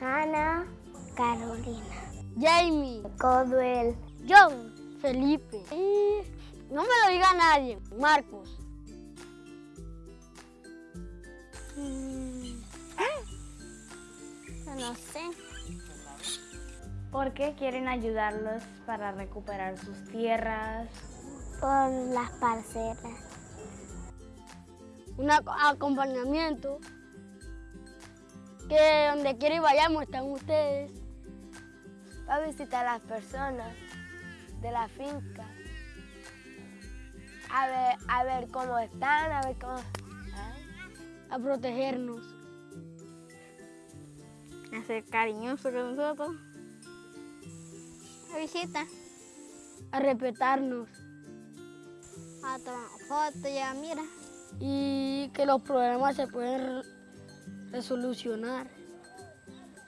Hannah, Carolina, Jamie, Codwell, John, Felipe. Y no me lo diga nadie, Marcos. Mm, no sé. ¿Por qué quieren ayudarlos para recuperar sus tierras? Por las parcelas. Un ac- acompañamiento. Que donde quiera y vayamos están ustedes. Va a visitar a las personas de la finca. A ver, a ver cómo están, a ver cómo... A protegernos. A ser cariñoso con nosotros. La visita. A respetarnos. A tomar fotos, ya mira. Y que los problemas se pueden re- resolucionar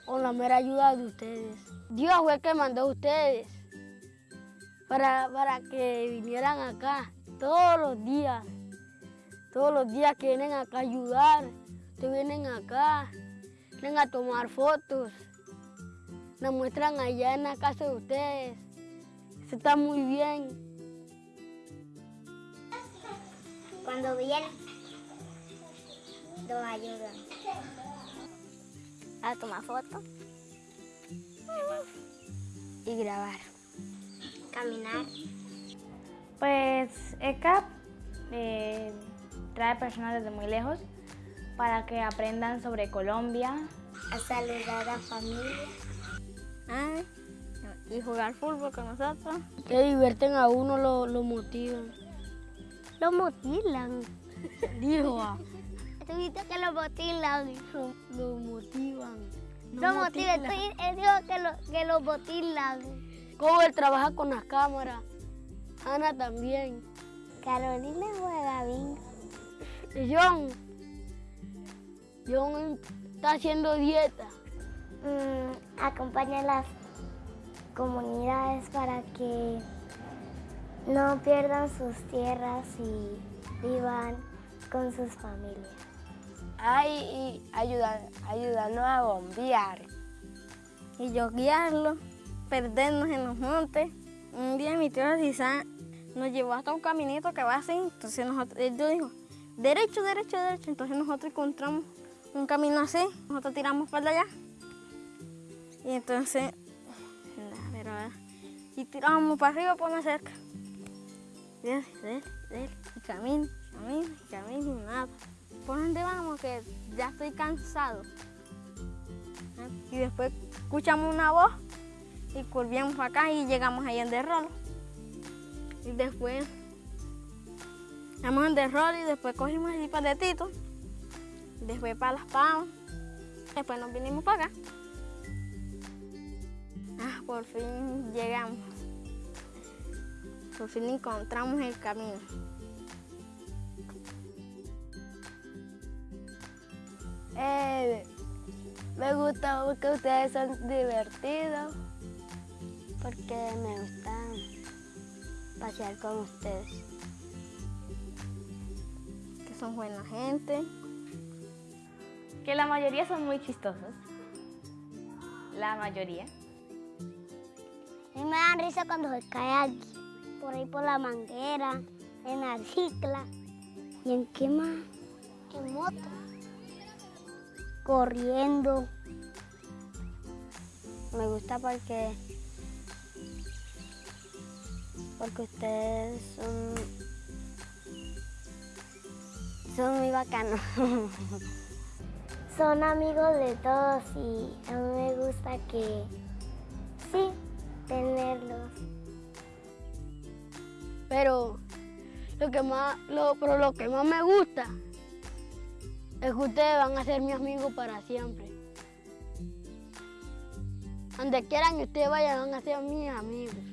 con la mera ayuda de ustedes. Dios fue el que mandó a ustedes para, para que vinieran acá todos los días. Todos los días que vienen acá a ayudar. Ustedes vienen acá, vienen a tomar fotos. Nos muestran allá en la casa de ustedes. Eso está muy bien. Cuando vienen, nos ayudan. A tomar fotos. Y grabar. Caminar. Pues ECAP eh, trae personas desde muy lejos para que aprendan sobre Colombia A saludar a la familia. ay, y jugar fútbol con nosotros. Que divierten a uno, lo, lo motivan. Lo mutilan. Dijo, ah, ¿Tú viste que lo mutilan? lo, lo motivan. No Lo motilan. motivan. Estoy- Él dijo que lo, que lo mutilan. Como él trabaja con las cámaras. Ana también. Carolina juega bingo. Y John. John está haciendo dieta. Mm, acompaña a las comunidades para que no pierdan sus tierras y vivan con sus familias. Ay, y ayuda, ayudarnos a bombear. Y yo guiarlo, perdernos en los montes. Un día mi tío Cisán nos llevó hasta un caminito que va así. Entonces nosotros, él dijo, derecho, derecho, derecho. Entonces nosotros encontramos un camino así. Nosotros tiramos para allá. Y entonces, y tiramos para arriba por más cerca. Así, dele, dele, y camino, camino, camino, y nada. ¿Por dónde vamos? Que ya estoy cansado. Y después escuchamos una voz y para acá y llegamos ahí en Derrol. Y después llegamos en Derrol y después cogimos así para de Tito. Después para Las Palmas. Después nos vinimos para acá. Ah, por fin llegamos. Por fin encontramos el camino. Eh, me gusta porque ustedes son divertidos. Porque me gusta pasear con ustedes. que son buena gente. Que la mayoría son muy chistosos. La mayoría. A mí me dan risa cuando se cae alguien. Por ahí por la manguera, en la cicla. ¿Y en qué más? En moto. Corriendo. Me gusta porque porque ustedes son son muy bacanos. Son amigos de todos y a mí me gusta que sí, tenerlos. Pero lo que más, lo, pero lo que más me gusta es que ustedes van a ser mis amigos para siempre. Donde quieran que ustedes vayan, van a ser mis amigos.